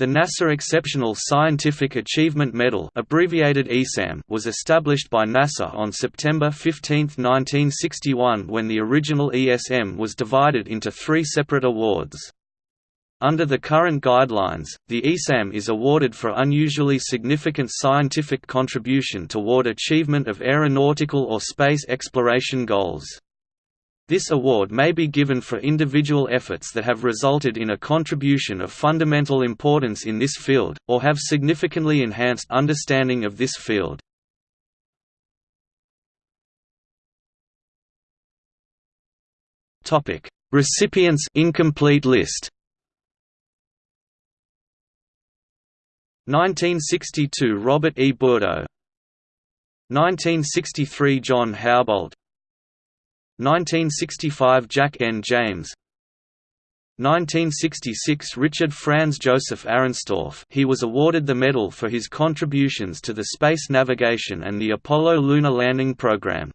The NASA Exceptional Scientific Achievement Medal abbreviated ESAM was established by NASA on September 15, 1961 when the original ESM was divided into three separate awards. Under the current guidelines, the ESAM is awarded for unusually significant scientific contribution toward achievement of aeronautical or space exploration goals. This award may be given for individual efforts that have resulted in a contribution of fundamental importance in this field, or have significantly enhanced understanding of this field. Recipients incomplete list 1962 Robert E. Bourdeau 1963 John Houbolt 1965 Jack N. James 1966 Richard Franz Joseph Arenstorf he was awarded the medal for his contributions to the space navigation and the Apollo lunar landing program.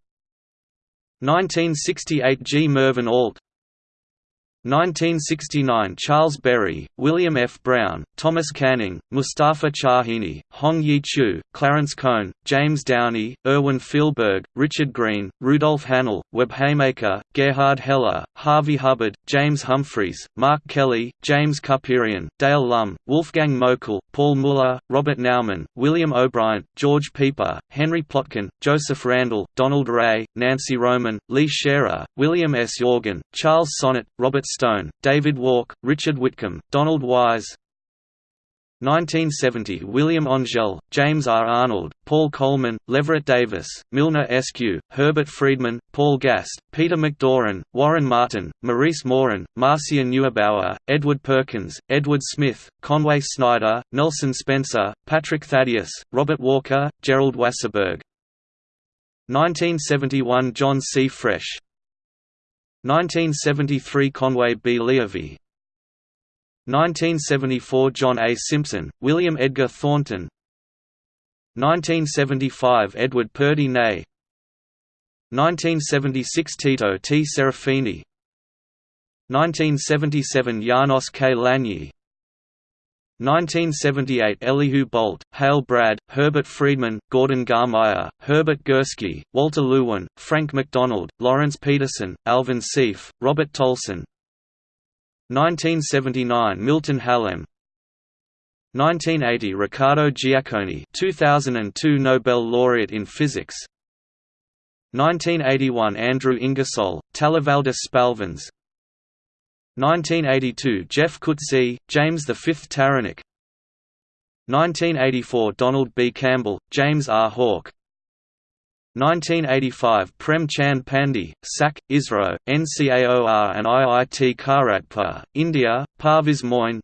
1968 G. Mervyn Ault 1969 Charles Berry, William F. Brown, Thomas Canning, Moustafa Chahine, Hong Yi Chu, Clarence Cohn, James Downey, Erwin Fehlberg, Richard Green, Rudolf Hanel, Webb Haymaker, Gerhard Heller, Harvey Hubbard, James Humphreys, Mark Kelly, James Kupperian, Dale Lum, Wolfgang Moeckel, Paul Muller, Robert Naumann, William O'Brien, George Pieper, Henry Plotkin, Joseph Randall, Donald Ray, Nancy Roman, Lee Scherer, William Sjogren, Charles Sonett, Robert Stone, David Walk, Richard Whitcomb, Donald Wise 1970 William Angel, James R. Arnold, Paul Coleman, Leverett Davis, Milner Eskew, Herbert Friedman, Paul Gast, Peter MacDoran, Warren Martin, Maurice Morin, Marcia Neugebauer, Edward Perkins, Edward Smith, Conway Snyder, Nelson Spencer, Patrick Thaddeus, Robert Walker, Gerald Wasserburg 1971 John C. Fresh 1973 Conway B. Leovy 1974 John A. Simpson, William Edgar Thornton 1975 Edward Purdy Ney 1976 Tito T. Serafini 1977 Janos K. Lanier 1978 Elihu Boldt, Hale Bradt, Herbert Friedman, Gordon Garmire, Herbert Gursky, Walter Lewin, Frank McDonald, Lawrence Peterson, Alvin Seiff, Robert Tolson. 1979 Milton Halem 1980 Riccardo Giacconi 2002 Nobel laureate in physics. 1981 Andrew Ingersoll, Talivaldis Spalvins 1982 Jeff Cuzzi, James V. Taranik 1984 Donald B. Campbell, James R. Hawke 1985 Prem Chand Pandey, SAC, ISRO, NCAOR and IIT Kharagpur, India, Parviz Moin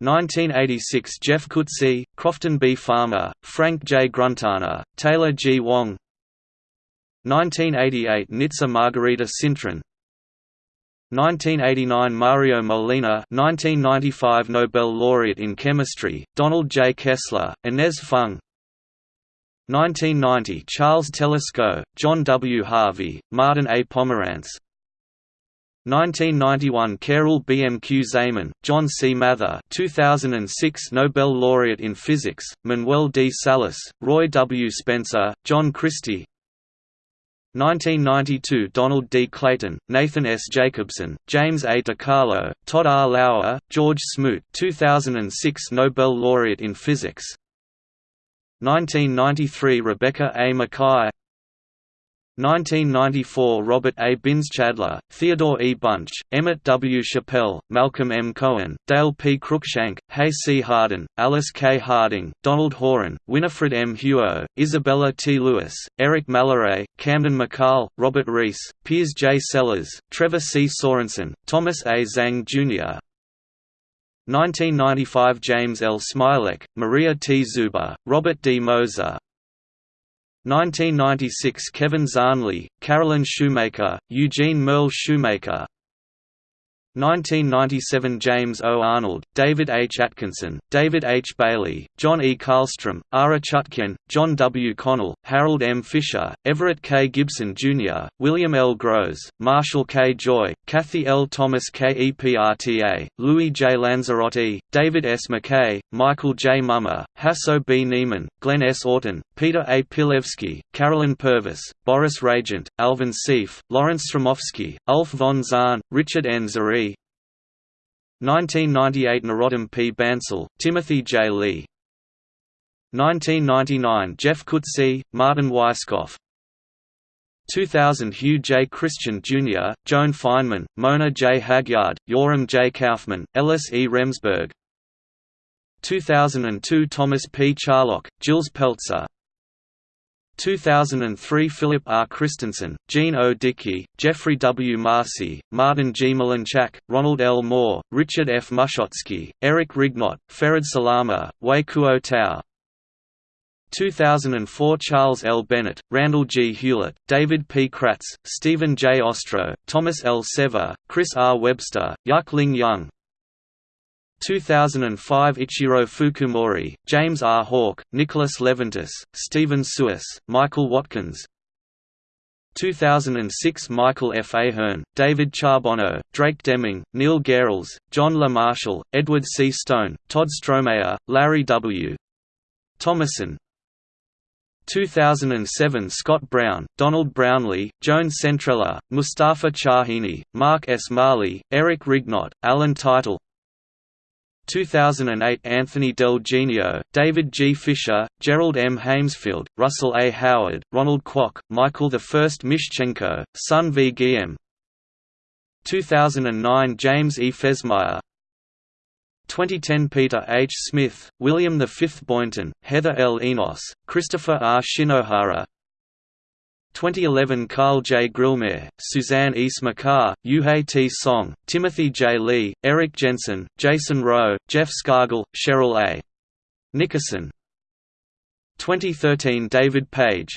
1986 Jeff Cuzzi, Crofton B. Farmer, Frank J. Grunthaner, Taylor G. Wang 1988 Nitza Margarita Cintron 1989 Mario Molina 1995 Nobel laureate in chemistry, Donald J. Kessler, Inez Fung 1990 Charles Telesco, John W. Harvey, Martin A. Pomerantz 1991 Carol B. M. Q. Zaman, John C. Mather 2006 Nobel laureate in physics, Manuel D. Salas, Roy W. Spencer, John Christy 1992 Donald D. Clayton, Nathan S. Jacobson, James A. DiCarlo, Todd R. Lauer, George Smoot 2006 Nobel laureate in physics 1993 Rebecca A. Makkai 1994 Robert A. Binns-Chadler, Theodore E. Bunch, Emmett W. Chappelle, Malcolm M. Cohen, Dale P. Cruikshank, Hay C. Harden, Alice K. Harding, Donald Horan, Winifred M. Huo, Isabella T. Lewis, Eric Malloray, Camden McCall, Robert Rees, Piers J. Sellers, Trevor C. Sorensen, Thomas A. Zhang Jr., 1995 James L. Smialek, Maria T. Zuber, Robert D. Moser, 1996 Kevin Zahnle, Carolyn Shoemaker, Eugene Merle Shoemaker 1997 James O. Arnold, David H. Atkinson, David H. Bailey, John E. Karlstrom, Ara Chutjian, John W. Connell, Harold M. Fisher, Everett K. Gibson Jr., William L. Gross, Marshall K. Joy, Kathy L. Thomas KEPRTA, Louis J. Lanzerotti, David S. McKay, Michael J. Mumma, Hasso B. Niemann, Glenn S. Orton, Peter A. Pilewskie, Carolyn Purvis, Boris Ragent, Alvin Seiff, Lawrence Sromovsky, Ulf von Zahn, Richard N. Zare, 1998 Narottam P. Bansal, Timothy J. Lee 1999 Jeff Cuzzi, Martin Weisskopf 2000 Hugh J. Christian Jr., Joan Feynman, Mona J. Hagyard, Yoram J. Kaufman, Ellis E. Remsberg 2002 Thomas P. Charlock, Gilles Peltzer 2003 Philip R. Christensen, Jean O. Dickey, Jeffrey W. Marcy, Martin G. Mlynczak, Ronald L. Moore, Richard F. Mushotzky, Eric Rignot, Ferid Salama, Wei Kuo Tao 2004 Charles L. Bennett, Randall G. Hewlett, David P. Kratz, Stephen J. Ostro, Thomas L. Sever, Chris R. Webster, Yuk Ling Yung 2005 Ichiro Fukumori, James R. Hawke, Nicholas Leventis, Stephen Suis, Michael Watkins 2006 Michael F. A'Hearn, David Charbonneau, Drake Deming, Neil Gehrels, John LaMarshall, Edward C. Stone, Todd Strohmayer, Larry W. Thomason 2007 Scott Brown, Donald Brownlee, Joan Centrella, Moustafa Chahine, Mark S. Marley, Eric Rignot, Alan Title 2008 Anthony Del Genio, David G. Fisher, Gerald M. Heymsfield, Russell A. Howard, Ronald Kwok, Michael I. Mishchenko, Sun V. Guillem 2009 James E. Fesmeyer 2010 Peter H. Smith, William V. Boynton, Heather L. Enos, Christopher R. Shinohara 2011 Carl J. Grillmair, Suzanne E. Smrekar, Yuhei T. Song, Timothy J. Lee, Eric Jensen, Jason Rowe, Jeff Scargle, Cheryl A. Nickerson 2013 David Page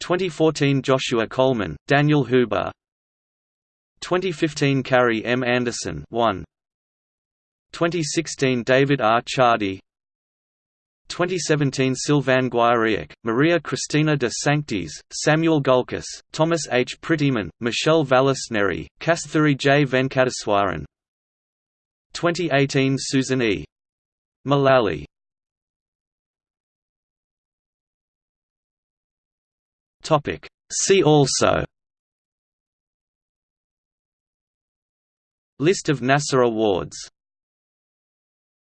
2014 Joshua Coleman, Daniel Huber 2015 Carrie M. Anderson 1. 2016 David R. Ciardi 2017 Sylvain Guiriec, Maria Cristina de Sanctis, Samuel Gulkis, Thomas H. Prettyman, Michelle Vallisneri, Kasthuri J. Venkateswaran 2018 Susan E. Mullally See also List of NASA awards